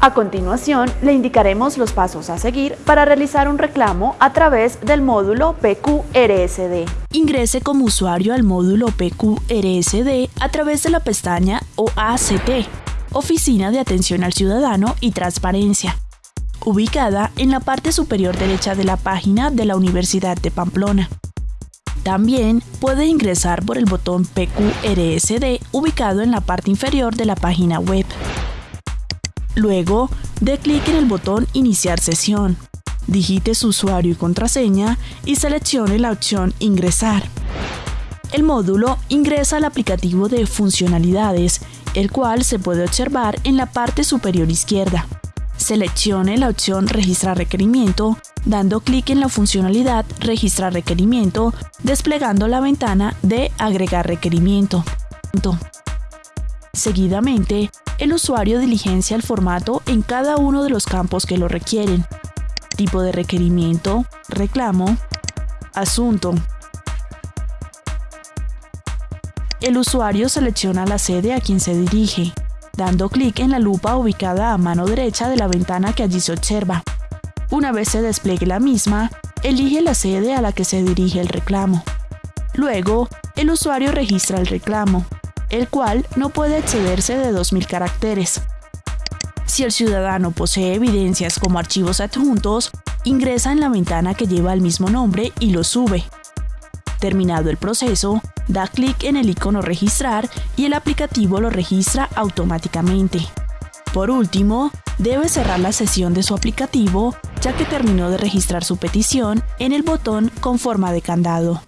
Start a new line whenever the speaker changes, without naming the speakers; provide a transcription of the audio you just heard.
A continuación, le indicaremos los pasos a seguir para realizar un reclamo a través del módulo PQRSD.
Ingrese como usuario al módulo PQRSD a través de la pestaña OACT, Oficina de Atención al Ciudadano y Transparencia, ubicada en la parte superior derecha de la página de la Universidad de Pamplona. También puede ingresar por el botón PQRSD ubicado en la parte inferior de la página web. Luego, dé clic en el botón Iniciar sesión. Digite su usuario y contraseña y seleccione la opción Ingresar. El módulo ingresa al aplicativo de funcionalidades, el cual se puede observar en la parte superior izquierda. Seleccione la opción Registrar requerimiento, dando clic en la funcionalidad Registrar requerimiento, desplegando la ventana de Agregar requerimiento. Seguidamente, el usuario diligencia el formato en cada uno de los campos que lo requieren. Tipo de requerimiento, reclamo, asunto. El usuario selecciona la sede a quien se dirige, dando clic en la lupa ubicada a mano derecha de la ventana que allí se observa. Una vez se despliegue la misma, elige la sede a la que se dirige el reclamo. Luego, el usuario registra el reclamo, el cual no puede excederse de 2.000 caracteres. Si el ciudadano posee evidencias como archivos adjuntos, ingresa en la ventana que lleva el mismo nombre y lo sube. Terminado el proceso, da clic en el icono Registrar y el aplicativo lo registra automáticamente. Por último, debe cerrar la sesión de su aplicativo ya que terminó de registrar su petición en el botón con forma de candado.